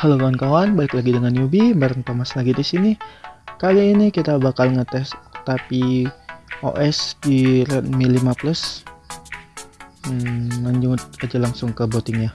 Halo kawan-kawan, balik lagi dengan Yubi, bareng Thomas lagi di sini. Kali ini kita bakal ngetes tapi OS di Redmi 5 Plus. Hmm, lanjut aja langsung ke bootingnya.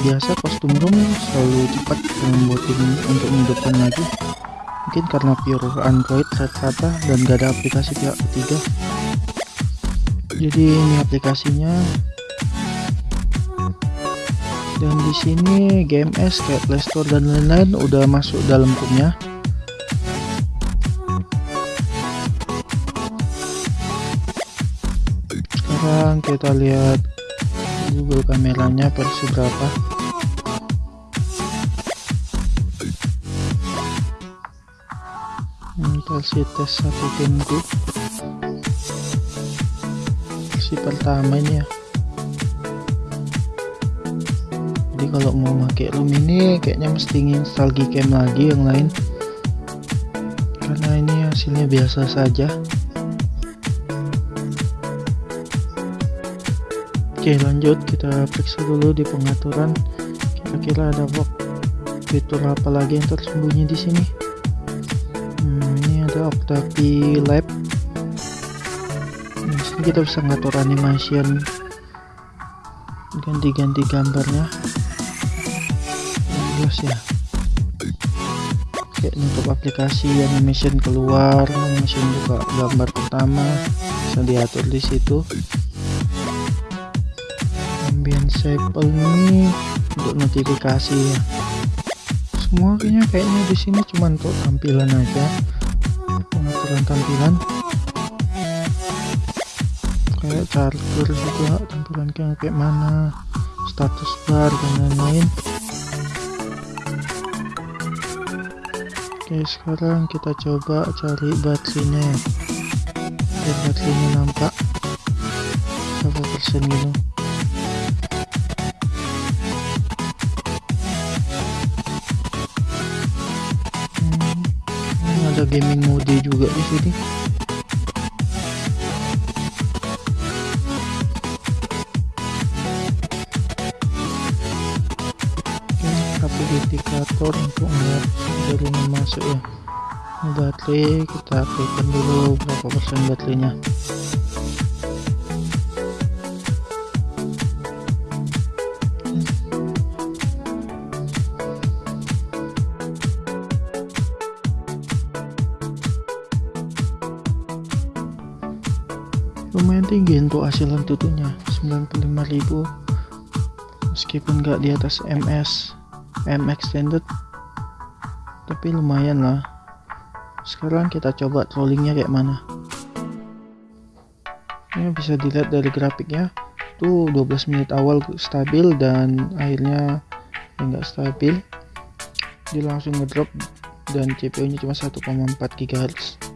Biasa kostum room selalu cepat membuatin untuk menghidupkan lagi. Mungkin karena pure android rata-rata dan gak ada aplikasi pihak ketiga. Jadi ini aplikasinya. Dan di sini GMS kayak Playstore dan lain-lain udah masuk dalam roomnya sekarang kita lihat Google kameranya versi berapa? Versi tes satu tunggu versi pertama ini ya. Jadi kalau mau pakai room ini kayaknya mesti install Gcam lagi yang lain. Karena ini hasilnya biasa saja Oke lanjut kita periksa dulu di pengaturan. Kira-kira ada fitur apa lagi yang tersembunyi di sini? Hmm, ini ada Octavia Lab. Di sini kita bisa ngatur animation. Ganti-ganti gambarnya. Jelas ya. Kayak untuk aplikasi animation keluar animation buka gambar pertama. Bisa diatur di situ sample ini untuk notifikasi ya. Semua kayaknya kayaknya di sini cuma untuk tampilan aja. Pengaturan tampilan. Kayak charger juga tampilan kayak kayak mana status bar dan lain-lain. Oke sekarang kita coba cari baterainya. Ya biar baterainya nampak. Berapa persen gitu gaming mode juga di sini. Indikator untuk melihat dari masuk ya. Baterai kita aktifkan dulu berapa persen baterainya. Tinggi untuk hasil tutunya 95.000 meskipun gak di atas MS M extended tapi lumayan lah. Sekarang kita coba trollingnya kayak mana. Ini bisa dilihat dari grafiknya. Tuh 12 menit awal stabil dan akhirnya enggak stabil. Dia langsung ngedrop dan CPU nya cuma 1,4 GHz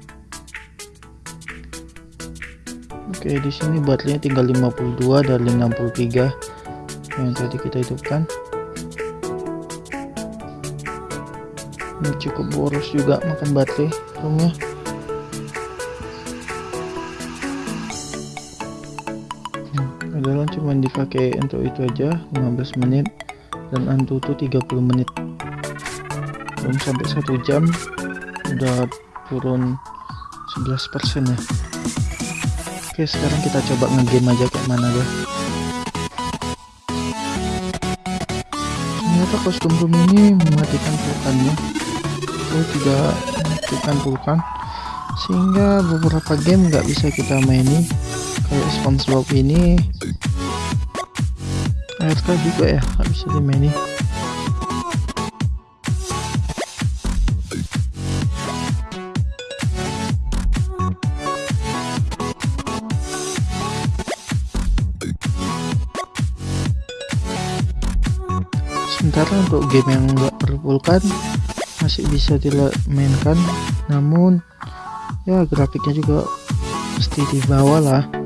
Oke, di sini baterainya tinggal 52 dari 63 yang tadi kita hidupkan. Ini cukup boros juga makan baterai roomnya. Hmm, padahal cuma dipakai untuk itu aja 15 menit dan Antutu 30 menit. Belum sampai satu jam udah turun 11% ya. Oke sekarang kita coba ngegame aja kayak mana ya ternyata kostum room ini mematikan vulkannya oh tidak mematikan vulkan sehingga beberapa game nggak bisa kita maini kayak SpongeBob ini. ARK juga ya nggak bisa dimaini sementara untuk game yang enggak perpulkan masih bisa dimainkan. Namun ya grafiknya juga mesti di lah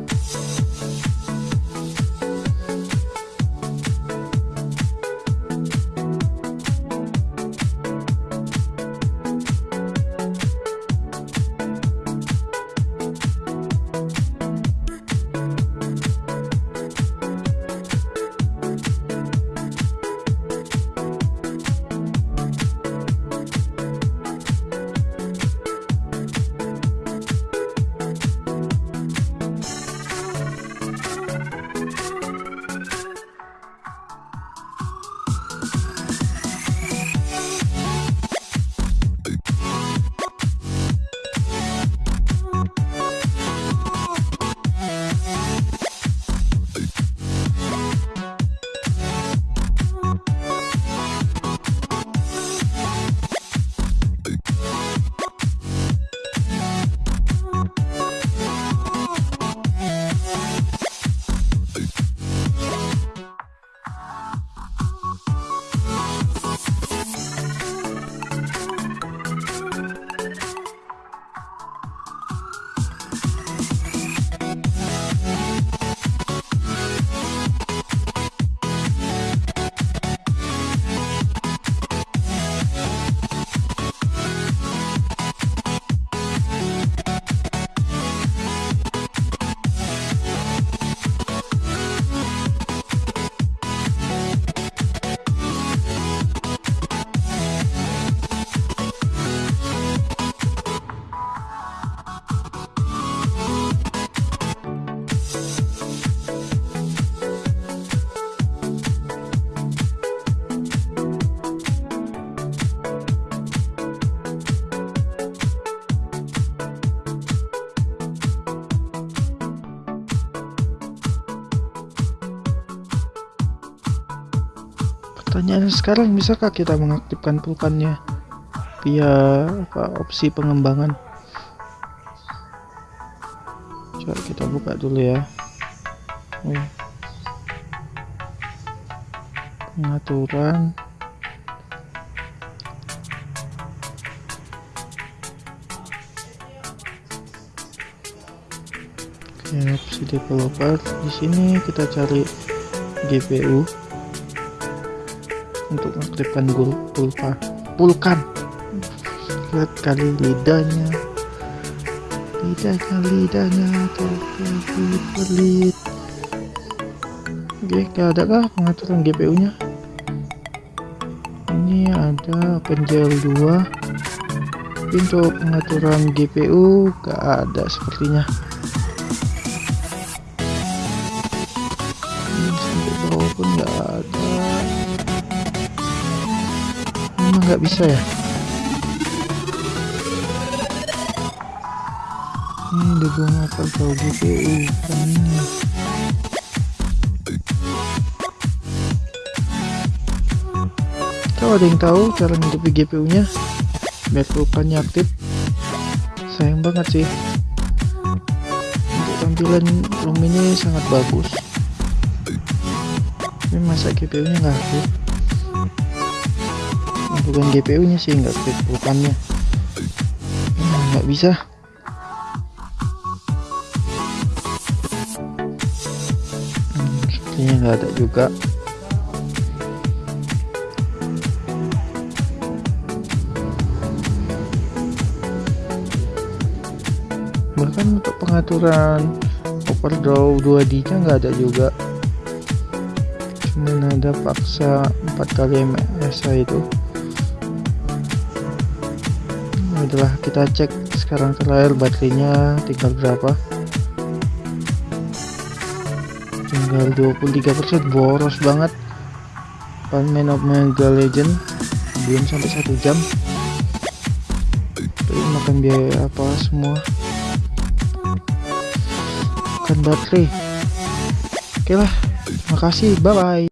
pertanyaannya sekarang bisakah kita mengaktifkan pulkannya via apa opsi pengembangan? Coba kita buka dulu ya. Oh. pengaturan. Oke, opsi developer. Di sini kita cari GPU untuk mengaktifkan pulpa pulkan. Lihat kali lidahnya. Lidahnya lidahnya. Terpelit pelit oke gak ada kah pengaturan GPU nya ini ada penjel 2 untuk pengaturan GPU gak ada sepertinya nggak bisa ya? Ini dukung apa kau GPU kan ini kalau ada yang tahu cara ngidupi GPU nya biar aktif sayang banget sih. Untuk tampilan room ini sangat bagus. Tapi masa GPU nya nggak aktif bukan GPU nya sih nggak nah, nggak bisa. Hmm, sepertinya nggak ada juga. Bahkan untuk pengaturan overdraw 2D nya nggak ada juga. Cuman ada paksa 4 kali MSI itu adalah kita cek sekarang terakhir baterainya tinggal berapa. Tinggal 23% boros banget. Paman of Mega Legend belum sampai satu jam. Tapi makan biaya apa semua? Kan baterai. Oke lah makasih bye bye